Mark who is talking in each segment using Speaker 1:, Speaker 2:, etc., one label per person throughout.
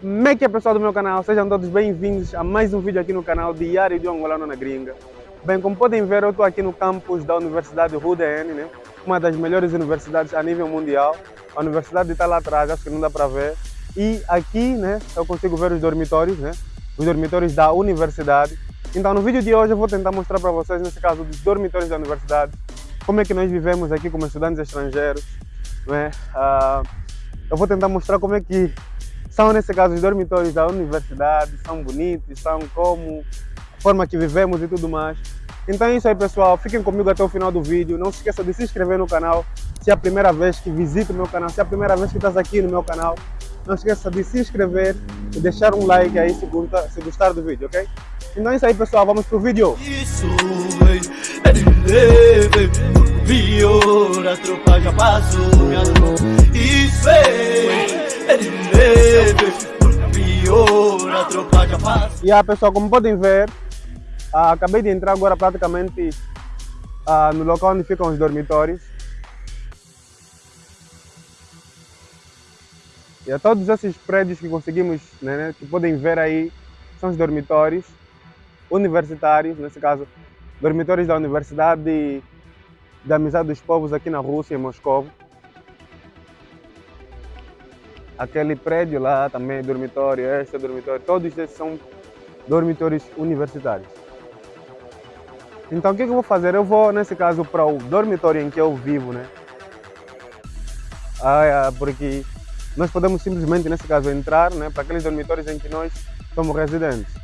Speaker 1: Como é que é pessoal do meu canal? Sejam todos bem-vindos a mais um vídeo aqui no canal Diário de Angolano na Gringa. Bem, como podem ver, eu estou aqui no campus da Universidade RUDN, né? uma das melhores universidades a nível mundial. A universidade está lá atrás, acho que não dá para ver. E aqui né, eu consigo ver os dormitórios, né? os dormitórios da universidade. Então no vídeo de hoje eu vou tentar mostrar para vocês, nesse caso, dos dormitórios da universidade, como é que nós vivemos aqui como estudantes estrangeiros. Né? Uh, eu vou tentar mostrar como é que são, nesse caso, os dormitórios da universidade, são bonitos, são como a forma que vivemos e tudo mais. Então é isso aí, pessoal. Fiquem comigo até o final do vídeo. Não se esqueça de se inscrever no canal se é a primeira vez que visita o meu canal, se é a primeira vez que estás aqui no meu canal. Não se esqueça de se inscrever e deixar um like aí se, gostar, se gostar do vídeo, ok? Então é isso aí, pessoal. Vamos pro vídeo. Isso de leve, a tropa já passou, Isso é de leve, a tropa já passou. E aí, pessoal, como podem ver, ah, acabei de entrar agora praticamente ah, no local onde ficam os dormitórios. E a todos esses prédios que conseguimos, né, né, que podem ver aí, são os dormitórios universitários, nesse caso, dormitórios da Universidade da Amizade dos Povos aqui na Rússia, em Moscou. Aquele prédio lá também é dormitório, este é dormitório, todos esses são dormitórios universitários. Então o que, que eu vou fazer? Eu vou, nesse caso, para o dormitório em que eu vivo, né? Ah, porque nós podemos simplesmente, nesse caso, entrar né, para aqueles dormitórios em que nós somos residentes.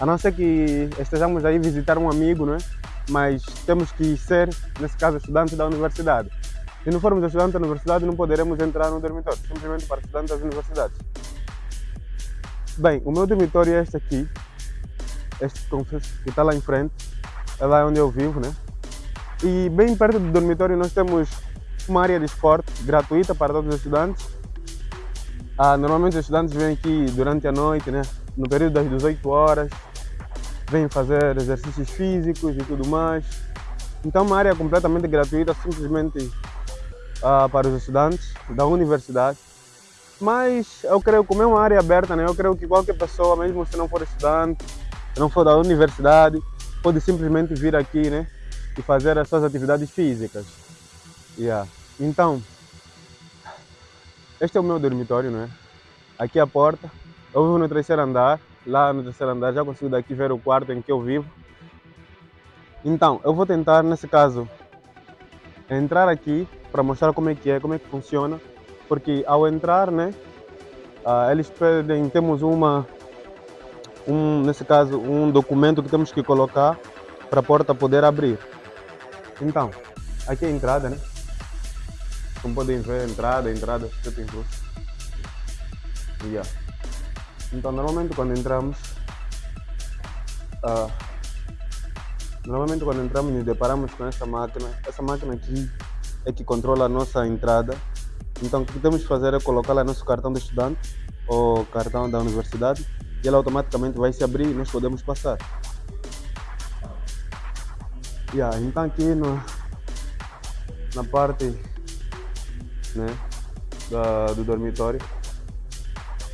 Speaker 1: A não ser que estejamos aí visitar um amigo, né? Mas temos que ser, nesse caso, estudantes da universidade. Se não formos estudantes da universidade, não poderemos entrar no dormitório, simplesmente para estudantes das universidades. Bem, o meu dormitório é este aqui, este que está lá em frente é lá onde eu vivo, né? E bem perto do dormitório nós temos uma área de esporte gratuita para todos os estudantes. Ah, normalmente os estudantes vêm aqui durante a noite, né? No período das 18 horas, vêm fazer exercícios físicos e tudo mais. Então uma área completamente gratuita, simplesmente ah, para os estudantes da universidade. Mas eu creio, como é uma área aberta, né? Eu creio que qualquer pessoa, mesmo se não for estudante, se não for da universidade, pode simplesmente vir aqui né, e fazer as suas atividades físicas. Yeah. Então, este é o meu dormitório, não é? Aqui a porta. Eu vivo no terceiro andar. Lá no terceiro andar já consigo daqui ver o quarto em que eu vivo. Então, eu vou tentar, nesse caso, entrar aqui para mostrar como é que é, como é que funciona. Porque ao entrar, né, uh, eles pedem, temos uma um, nesse caso, um documento que temos que colocar para a porta poder abrir. Então, aqui é a entrada, né? Como podem ver, entrada, entrada, tudo incluso. Yeah. Então, normalmente quando entramos, uh, normalmente quando entramos nos deparamos com essa máquina. Essa máquina aqui é que controla a nossa entrada. Então, o que temos que fazer é colocar lá nosso cartão de estudante ou cartão da universidade e ela automaticamente vai se abrir e nós podemos passar. Yeah, então aqui no, na parte né, da, do dormitório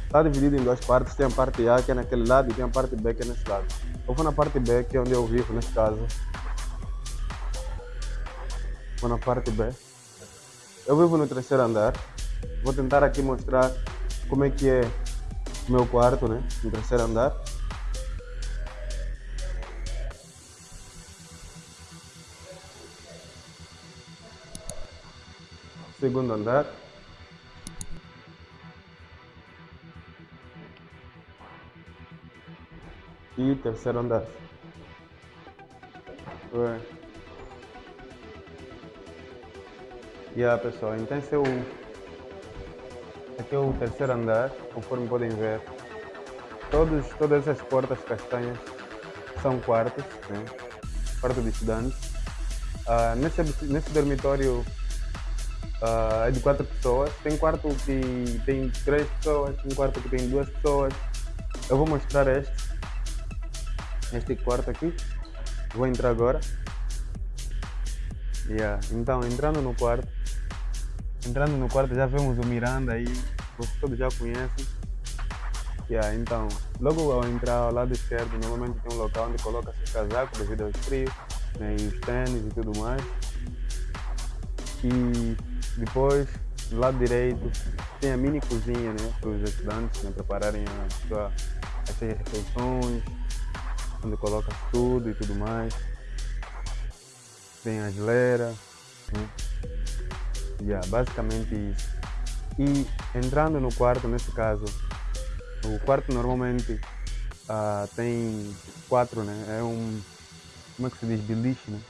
Speaker 1: está dividido em duas partes, tem a parte A que é naquele lado e tem a parte B que é nesse lado. Eu vou na parte B que é onde eu vivo nesse caso. Vou na parte B. Eu vivo no terceiro andar. Vou tentar aqui mostrar como é que é meu quarto, né? No terceiro andar. Segundo andar. E terceiro andar. Ué. Yeah, pessoal, então esse é o Aqui é o terceiro andar, conforme podem ver. Todos, todas essas portas castanhas são quartos, né? quarto de estudantes. Uh, nesse, nesse dormitório uh, é de quatro pessoas. Tem quarto que tem três pessoas, tem quarto que tem duas pessoas. Eu vou mostrar este. Este quarto aqui. Vou entrar agora. Yeah. Então, entrando no quarto, Entrando no quarto já vemos o Miranda aí, vocês todos já conhecem. Yeah, então, logo ao entrar ao lado esquerdo, normalmente tem um local onde coloca-se o casaco devido ao frio, né, e os tênis e tudo mais. E depois, do lado direito, tem a mini cozinha né, para os estudantes né, prepararem a sua, as suas refeições, onde coloca tudo e tudo mais. Tem a geleira. Né? Yeah, basicamente isso. E entrando no quarto, nesse caso, o quarto normalmente uh, tem quatro, né? É um, como é que se diz, beliche, né?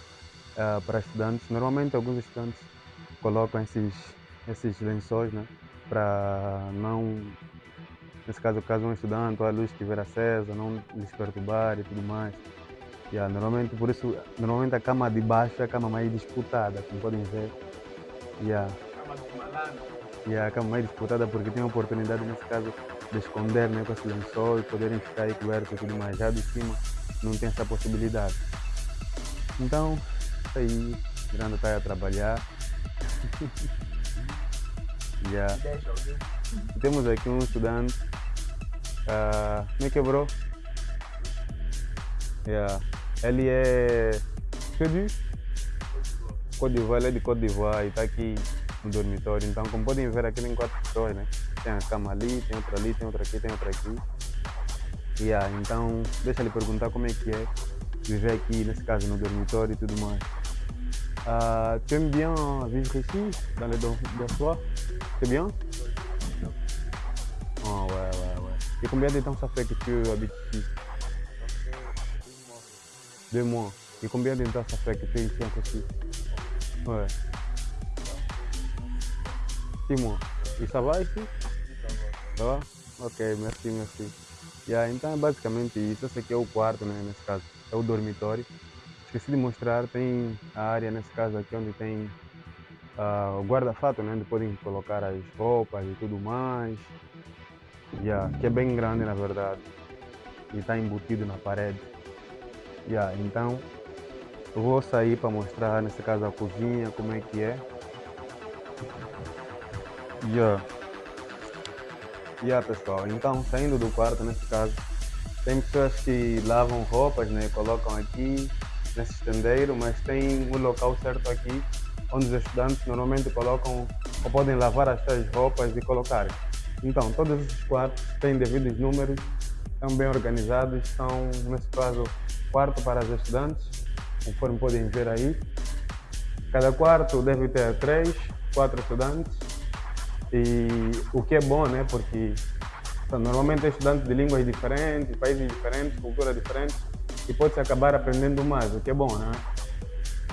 Speaker 1: Uh, para estudantes. Normalmente alguns estudantes colocam esses, esses lençóis, né? Para não, nesse caso, caso um estudante ou a luz estiver acesa, não lhes perturbar e tudo mais. Yeah, normalmente, por isso, normalmente a cama de baixo é a cama mais disputada, como podem ver. Yeah. Yeah, a cama mais disputada porque tem a oportunidade, nesse caso, de esconder né, com esse lençol e poderem ficar aí cobertos e tudo mais. Já de cima não tem essa possibilidade. Então, aí, Miranda está a trabalhar. yeah. Temos aqui um estudante. Uh, como que é, bro? Yeah. Ele é. Diz? Côte d'Ivoire, ele é de Côte d'Ivoire e está aqui no dormitório. Então, como podem ver, aqui tem quatro pessoas, né? Tem a cama ali, tem outra ali, tem outra aqui, tem outra aqui. Yeah, então, deixa ele perguntar como é que é viver aqui, nesse caso, no dormitório e tudo mais. Uh, tu aimes bien vivre ici, dans le dortoir C'est bien Et combien de temps ça fait que tu habites ici Deux mois. Et combien de temps ça fait que tu es ici en Russie Ouais. Six mois. E ça va ici Ça va Ok, merci, merci. Yeah, então é basicamente isso. Esse aqui é o quarto, né, nesse caso. É o dormitório. Esqueci de mostrar, tem a área nesse caso aqui onde tem uh, o guarda-fato, né, onde podem colocar as roupas e tudo mais. Yeah, que é bem grande na verdade. E está embutido na parede. Yeah, então eu vou sair para mostrar, nesse caso, a cozinha, como é que é. Yeah. Yeah, pessoal. Então, saindo do quarto, nesse caso, tem pessoas que lavam roupas, né? Colocam aqui nesse estendeiro, mas tem um local certo aqui onde os estudantes normalmente colocam ou podem lavar as suas roupas e colocar. Então, todos esses quartos têm devidos números, estão bem organizados, são, nesse caso, quarto para os estudantes, conforme podem ver aí. Cada quarto deve ter três, quatro estudantes. E o que é bom, né? Porque então, normalmente é estudante de línguas diferentes, países diferentes, culturas diferentes, e pode-se acabar aprendendo mais, o que é bom, né?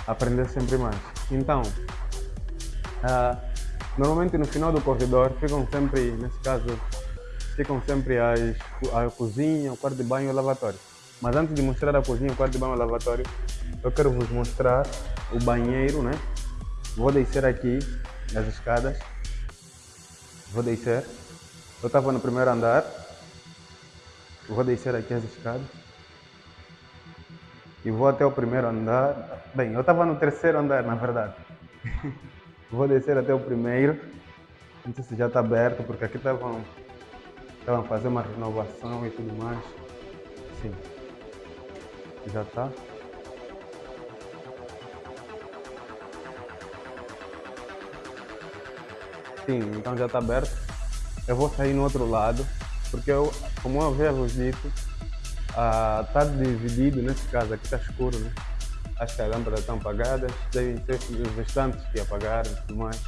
Speaker 1: Aprender sempre mais. Então, uh, normalmente no final do corredor ficam sempre, nesse caso, ficam sempre as, a cozinha, o quarto de banho e o lavatório. Mas antes de mostrar a cozinha, o quarto de banho e o lavatório, eu quero vos mostrar o banheiro, né? Vou descer aqui as escadas. Vou descer. Eu estava no primeiro andar. Vou descer aqui as escadas. E vou até o primeiro andar. Bem, eu estava no terceiro andar, na verdade. vou descer até o primeiro. Não sei se já está aberto, porque aqui estavam estavam fazendo uma renovação e tudo mais. Sim. Já está. Sim, então já está aberto. Eu vou sair no outro lado, porque eu, como eu havia vos dito, está uh, dividido, nesse caso aqui está escuro, né? As lâmpadas estão apagadas, devem ser os restantes que apagaram e tudo mais.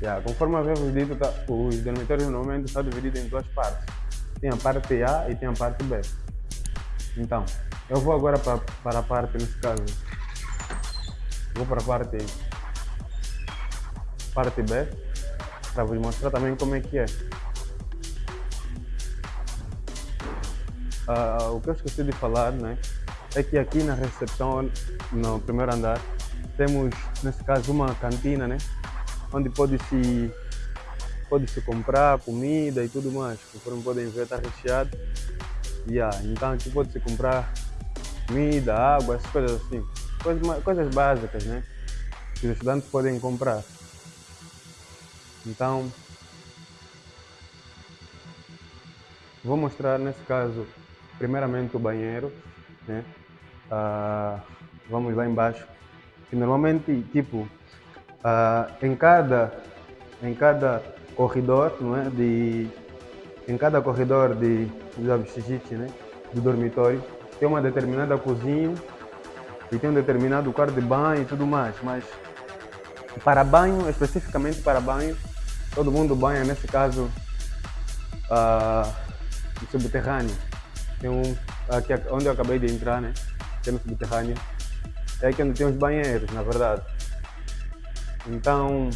Speaker 1: Yeah, conforme vos dito, tá, os dormitórios normalmente estão divididos em duas partes. Tem a parte A e tem a parte B. Então, eu vou agora para, para a parte, nesse caso, vou para a parte, parte B, para vos mostrar também como é que é. Uh, o que eu esqueci de falar, né, é que aqui na recepção, no primeiro andar, temos, nesse caso, uma cantina, né, onde pode-se pode -se comprar comida e tudo mais. Conforme podem ver, está recheado. Yeah, então aqui pode-se comprar comida, água, essas coisas assim. Coisas, coisas básicas, né? Que os estudantes podem comprar. Então, Vou mostrar nesse caso, primeiramente o banheiro, né? Uh, vamos lá embaixo. E normalmente, tipo, uh, em cada em cada corredor, não é? De em cada corredor de do né? Do dormitório tem uma determinada cozinha e tem um determinado quarto de banho e tudo mais, mas para banho, especificamente para banho, todo mundo banha, nesse caso, uh, subterrâneo. Tem um, aqui onde eu acabei de entrar, né? Tem no subterrâneo. É aqui onde tem os banheiros, na verdade. Então,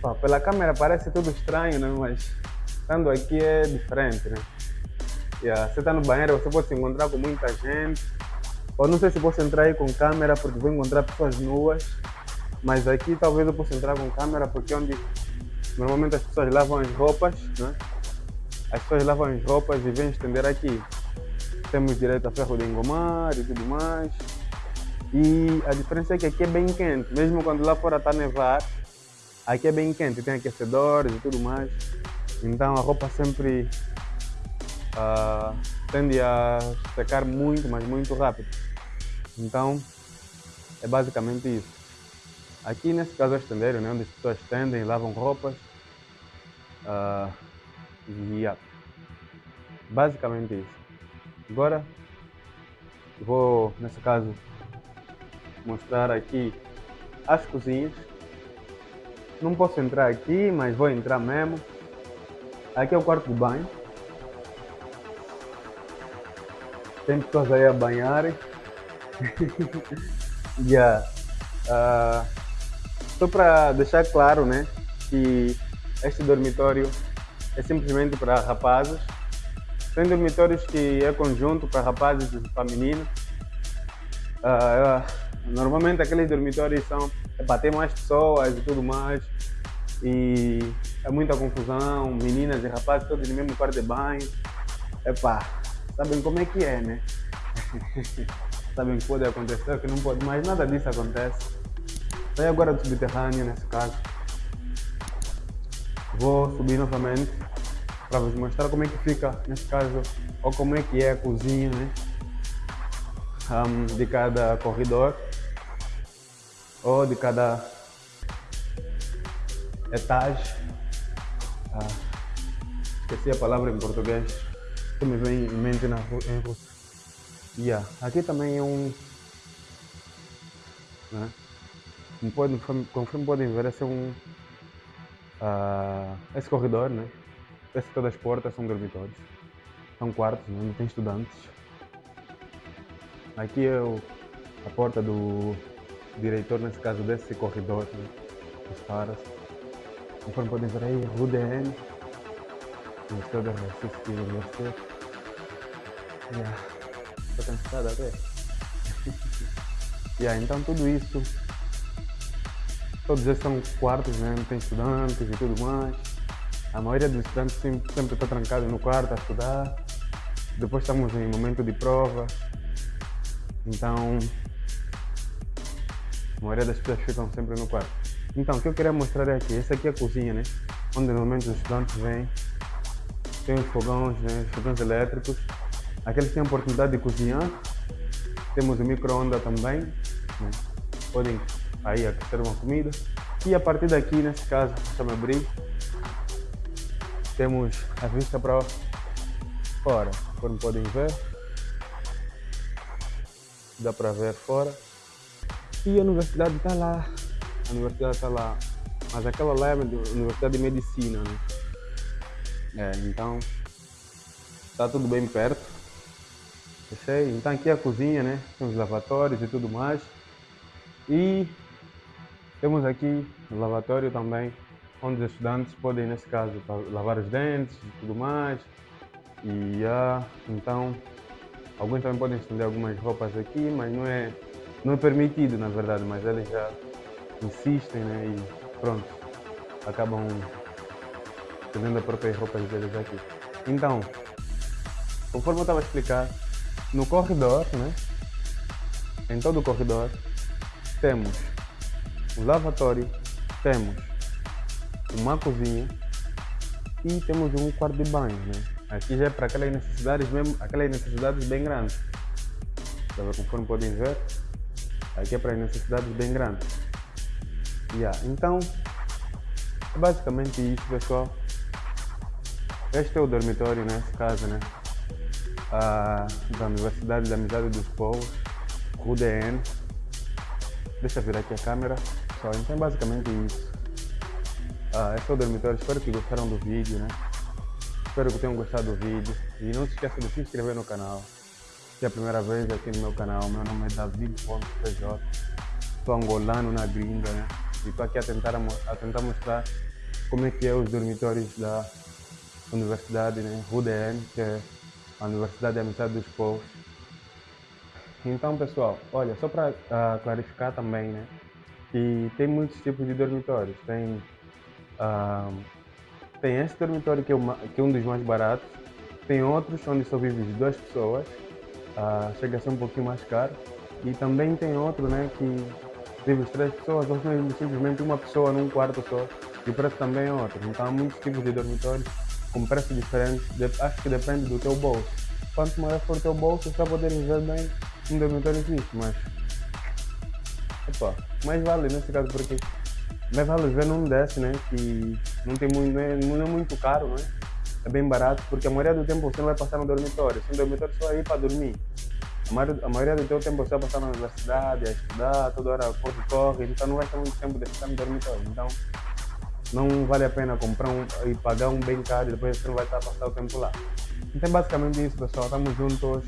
Speaker 1: pá, pela câmera parece tudo estranho, né? Mas estando aqui é diferente, né? Yeah, você está no banheiro, você pode se encontrar com muita gente. Ou não sei se posso entrar aí com câmera, porque vou encontrar pessoas nuas. Mas aqui talvez eu possa entrar com câmera, porque é onde normalmente as pessoas lavam as roupas, né? As pessoas lavam as roupas e vêm estender aqui. Temos direito a ferro de engomar e tudo mais. E a diferença é que aqui é bem quente, mesmo quando lá fora está nevar, aqui é bem quente, tem aquecedores e tudo mais. Então a roupa sempre uh, tende a secar muito, mas muito rápido. Então, é basicamente isso. Aqui nesse caso é estendeiro, né, onde as pessoas estendem, lavam roupas. Uh, e yeah. basicamente isso. Agora vou, nesse caso, mostrar aqui as cozinhas. Não posso entrar aqui, mas vou entrar mesmo. Aqui é o quarto de banho. Tem pessoas aí a banharem. yeah. Uh, só para deixar claro, né, que este dormitório é simplesmente para rapazes. Tem dormitórios que é conjunto para rapazes e para meninos. Uh, uh, normalmente aqueles dormitórios são para ter mais pessoas e tudo mais. E é muita confusão, meninas e rapazes todos no mesmo quarto de banho. Epá, sabem como é que é, né? sabem que pode acontecer, que não pode, mas nada disso acontece. Saí agora do subterrâneo nesse caso. Vou subir novamente para vos mostrar como é que fica nesse caso, ou como é que é a cozinha né? Um, de cada corredor ou de cada etage. Ah, esqueci a palavra em português que me vem em mente na, em russo. Yeah. Aqui também é um. Né? Como podem, conforme podem ver, esse é um. Uh, esse corredor, né? Esse todas as portas são dormitórios. São quartos né? onde tem estudantes. Aqui é o, a porta do diretor, nesse caso desse corredor, né? os caras. Conforme podem ver aí, RUDN, Ministério da Justiça e Universidade. Yeah. Estou cansado até. yeah, então tudo isso, todos esses são quartos, né? Tem estudantes e tudo mais. A maioria dos estudantes sempre, está trancado no quarto a estudar. Depois estamos em momento de prova. Então, a maioria das pessoas ficam sempre no quarto. Então, o que eu queria mostrar é aqui. Essa aqui é a cozinha, né? Onde normalmente os estudantes vêm. Tem os fogões, né? Os fogões elétricos. Aqui eles têm a oportunidade de cozinhar. Temos o micro-ondas também. Né? Podem aí aquecer uma comida. E a partir daqui, nesse caso, deixa-me abrir. Temos a vista para fora, como podem ver. Dá para ver fora. E a universidade está lá. A universidade está lá. Mas aquela lá é a Universidade de Medicina, né? É, então está tudo bem perto. Fechei. Então aqui é a cozinha, né? Os lavatórios e tudo mais. E temos aqui o lavatório também onde os estudantes podem, nesse caso, lavar os dentes e tudo mais. E uh, então, alguns também podem estender algumas roupas aqui, mas não é, não é permitido, na verdade, mas eles já insistem né, e pronto, acabam estendendo as próprias roupas deles aqui. Então, conforme eu estava a explicar, no corredor, né, em todo o corredor, temos o lavatório, temos uma cozinha e temos um quarto de banho, né? Aqui já é para aquelas necessidades mesmo, aquelas necessidades bem grandes. Tá Conforme podem ver, aqui é para necessidades bem grandes. Yeah. Então, é basicamente isso, pessoal. Este é o dormitório, nesse caso, né? Ah, da Universidade da Amizade dos Povos, UDN. Deixa eu virar aqui a câmera. Só, então, é basicamente isso. Ah, esse é o dormitório. Espero que gostaram do vídeo, né? Espero que tenham gostado do vídeo. E não se esqueça de se inscrever no canal. Se é a primeira vez aqui no meu canal, meu nome é David.pj. Sou angolano na gringa, né? E estou aqui a tentar, a tentar mostrar como é que é os dormitórios da universidade, né? UDN, que é a Universidade da Amizade dos Povos. Então, pessoal, olha, só para uh, clarificar também, né? Que tem muitos tipos de dormitórios. Tem, tem esse dormitório que é, uma, que é, um dos mais baratos. Tem outros onde só vivem duas pessoas. Uh, chega a ser um pouquinho mais caro. E também tem outro, né? Que vive três pessoas, ou simplesmente uma pessoa num quarto só. E o preço também é outro. Então há muitos tipos de dormitórios com preços diferentes. Acho que depende do teu bolso. Quanto maior for o teu bolso, você vai poder viver bem um dormitório existe, mas. Opa, mais vale nesse caso porque. Mais vale viver num desse, né? Que não, tem muito, não, é, não é muito caro, né? É bem barato, porque a maioria do tempo você não vai passar no dormitório. Se um dormitório só é ir para dormir. A maioria, a maioria do teu tempo você vai passar na universidade, a estudar, toda hora corre, corre, então não vai ter muito tempo de ficar no dormitório. Então não vale a pena comprar um, e pagar um bem caro e depois você não vai estar a passar o tempo lá. Então basicamente isso pessoal, estamos juntos.